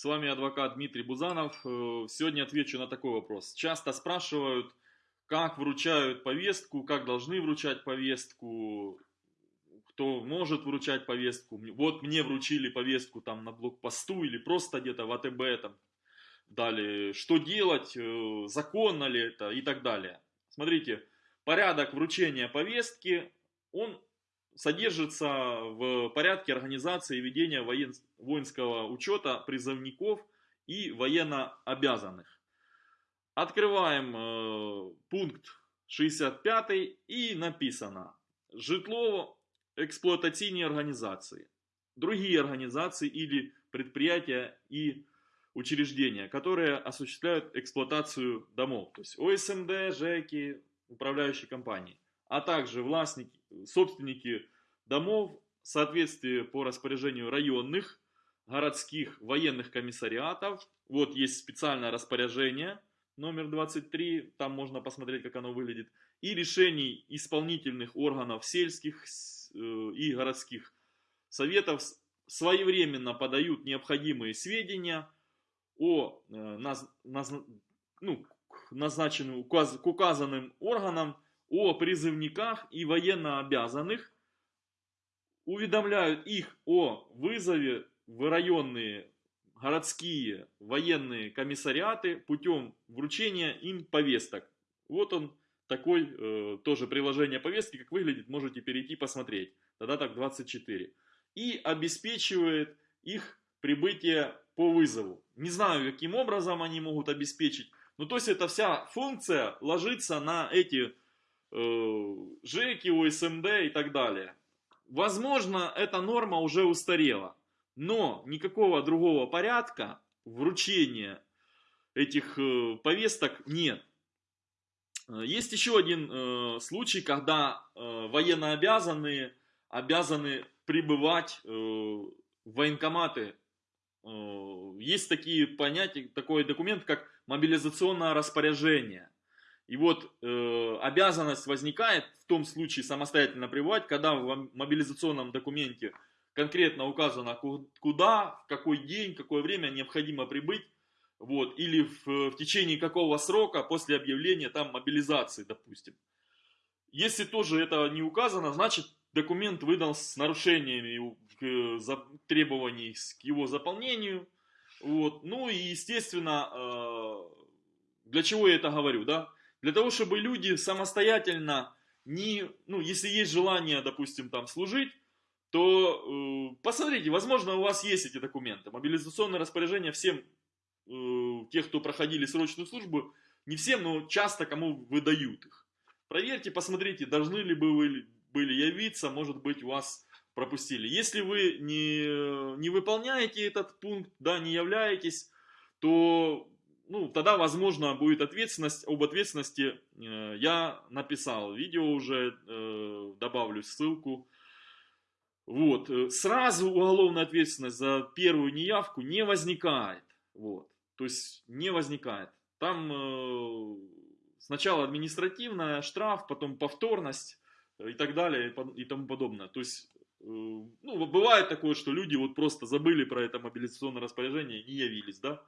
С вами адвокат Дмитрий Бузанов. Э, Сегодня отвечу на такой вопрос. Часто спрашивают, как вручают повестку, как должны вручать повестку, кто может вручать повестку. Вот мне вручили повестку там на блокпосту или просто где-то в АТБ там дали. Что делать, э, законно ли это и так далее. Смотрите, порядок вручения повестки, он содержится в порядке организации и ведения воен... воинского учета призывников и военнообязанных. Открываем э, пункт 65 и написано «Житлово-эксплуатаційні организации, другие организации или предприятия и учреждения, которые осуществляют эксплуатацию домов, то есть ОСМД, ЖЭКи, управляющие компании, а также властники, собственники домов в соответствии по распоряжению районных, городских военных комиссариатов. Вот есть специальное распоряжение номер 23, там можно посмотреть, как оно выглядит. И решений исполнительных органов сельских э, и городских советов своевременно подают необходимые сведения о э, наз, наз, ну, назначенным, к указанным органам о призывниках и военнообязанных, уведомляют их о вызове в районные, городские военные комиссариаты путем вручения им повесток. Вот он такой э, тоже приложение повестки, как выглядит, можете перейти посмотреть. Тогда так 24. И обеспечивает их прибытие по вызову. Не знаю, каким образом они могут обеспечить. Ну, то есть, эта вся функция ложится на эти ЖЭКи, ОСМД и так далее. Возможно, эта норма уже устарела, но никакого другого порядка вручения этих э, повесток нет. Есть еще один э, случай, когда э, военнообязанные обязаны прибывать э, в военкоматы. Э, есть такие понятия, такой документ, как мобилизационное распоряжение. И вот э, обязанность возникает в том случае самостоятельно пребывать, когда в мобилизационном документе конкретно указано, куда, в какой день, какое время необходимо прибыть, вот, или в, в течение какого срока после объявления там мобилизации, допустим. Если тоже это не указано, значит документ выдан с нарушениями требований к его заполнению. Вот. Ну и естественно, э, для чего я это говорю, да? Для того, чтобы люди самостоятельно, не, ну, если есть желание, допустим, там служить, то э, посмотрите, возможно, у вас есть эти документы. Мобилизационное распоряжение всем, э, тех, кто проходили срочную службу, не всем, но часто кому выдают их. Проверьте, посмотрите, должны ли бы вы были явиться, может быть, вас пропустили. Если вы не, не выполняете этот пункт, да, не являетесь, то ну, тогда, возможно, будет ответственность. Об ответственности э, я написал видео уже, э, добавлю ссылку. Вот. Э, сразу уголовная ответственность за первую неявку не возникает. Вот. То есть не возникает. Там э, сначала административная, штраф, потом повторность и так далее и тому подобное. То есть, э, ну, бывает такое, что люди вот просто забыли про это мобилизационное распоряжение и не явились, да.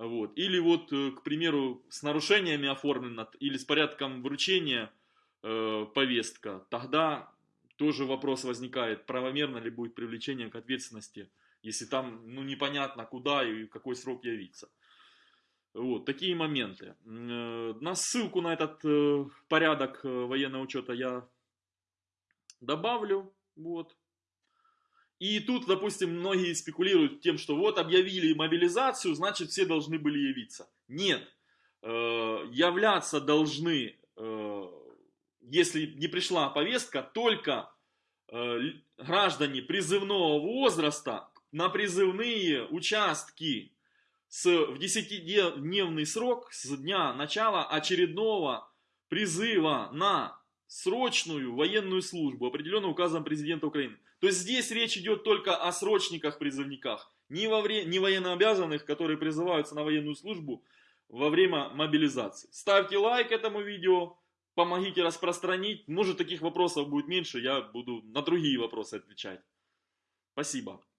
Вот. Или вот, э, к примеру, с нарушениями оформлено, или с порядком вручения э, повестка, тогда тоже вопрос возникает, правомерно ли будет привлечение к ответственности, если там ну, непонятно куда и какой срок явиться. Вот, такие моменты. Э, на ссылку на этот э, порядок военного учета я добавлю. Вот. И тут, допустим, многие спекулируют тем, что вот объявили мобилизацию, значит все должны были явиться. Нет. Э, являться должны, э, если не пришла повестка, только э, граждане призывного возраста на призывные участки с, в 10-дневный срок с дня начала очередного призыва на срочную военную службу, определенную указом президента Украины. То есть здесь речь идет только о срочниках-призывниках, не, во вре... не военнообязанных, которые призываются на военную службу во время мобилизации. Ставьте лайк этому видео, помогите распространить. Может таких вопросов будет меньше, я буду на другие вопросы отвечать. Спасибо.